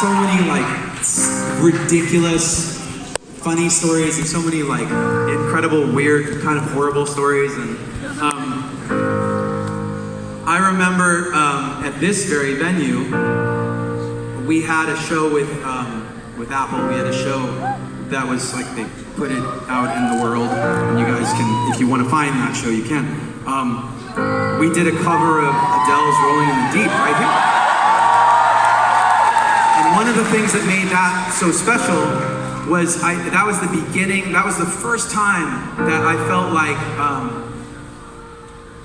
so many like ridiculous, funny stories, and so many like incredible, weird, kind of horrible stories. And um, I remember um, at this very venue, we had a show with um, with Apple. We had a show that was like they put it out in the world, and you guys can, if you want to find that show, you can. Um, we did a cover of Adele's "Rolling in the Deep" right here. One of the things that made that so special was I, that was the beginning, that was the first time that I felt like, um,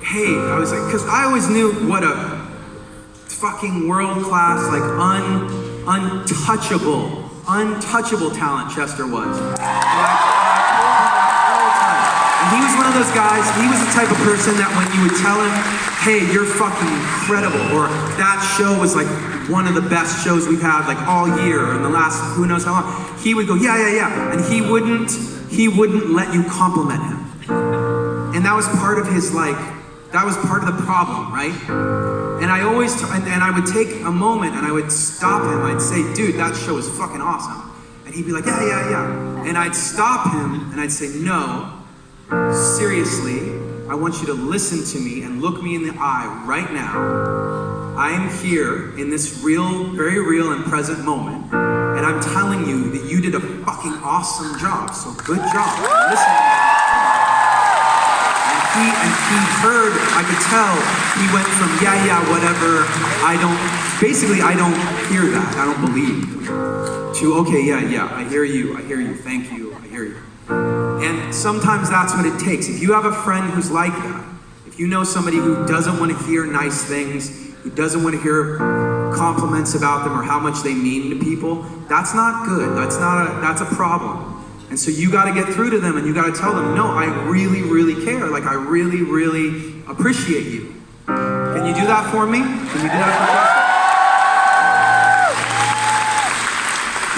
hey, I was like, because I always knew what a fucking world class, like un, untouchable, untouchable talent Chester was. And and he was one of those guys, he was the type of person that when you would tell him, hey, you're fucking incredible, or that show was like one of the best shows we've had like all year in the last who knows how long, he would go, yeah, yeah, yeah. And he wouldn't, he wouldn't let you compliment him. And that was part of his like, that was part of the problem, right? And I always, and, and I would take a moment and I would stop him. I'd say, dude, that show is fucking awesome. And he'd be like, yeah, yeah, yeah. And I'd stop him and I'd say, no, seriously, I want you to listen to me and look me in the eye right now. I am here in this real, very real and present moment. And I'm telling you that you did a fucking awesome job. So good job. Listen. And he and he heard, I could tell, he went from yeah, yeah, whatever, I don't basically I don't hear that. I don't believe to okay, yeah, yeah, I hear you, I hear you, thank you, I hear you. And sometimes that's what it takes. If you have a friend who's like that, if you know somebody who doesn't want to hear nice things, who doesn't want to hear compliments about them or how much they mean to people, that's not good. That's not a that's a problem. And so you got to get through to them and you got to tell them, no, I really, really care. Like I really, really appreciate you. Can you do that for me? Can you do that for me?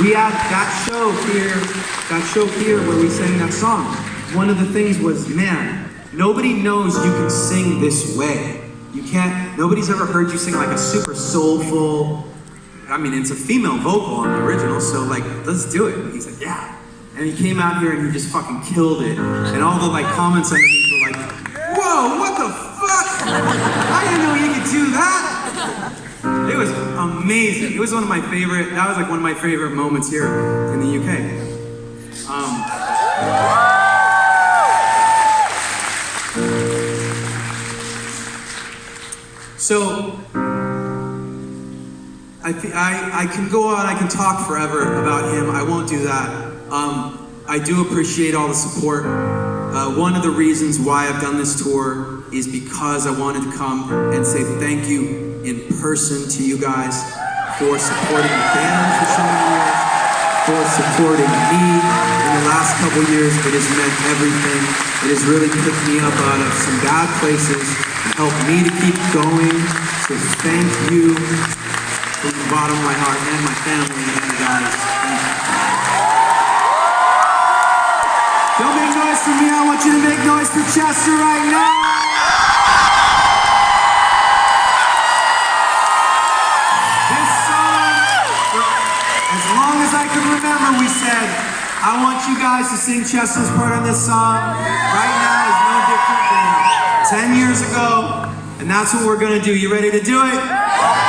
We had that show here, that show here where we sang that song. One of the things was, man, nobody knows you can sing this way. You can't, nobody's ever heard you sing like a super soulful, I mean, it's a female vocal on the original, so like, let's do it. And he's like, yeah. And he came out here and he just fucking killed it. And all the like comments underneath were like, whoa, what the fuck? Amazing. It was one of my favorite, that was like one of my favorite moments here in the UK. Um, so, I, I, I can go on, I can talk forever about him. I won't do that. Um, I do appreciate all the support. Uh, one of the reasons why I've done this tour is because I wanted to come and say thank you in person to you guys for supporting the band for so many years, for supporting me in the last couple years. It has meant everything. It has really picked me up out of some bad places and helped me to keep going. So thank you from the bottom of my heart and my family and you guys. Don't make noise for me. I want you to make noise for Chester right now. I can remember, we said, I want you guys to sing Chester's part on this song. Right now is no different than 10 years ago. And that's what we're gonna do. You ready to do it?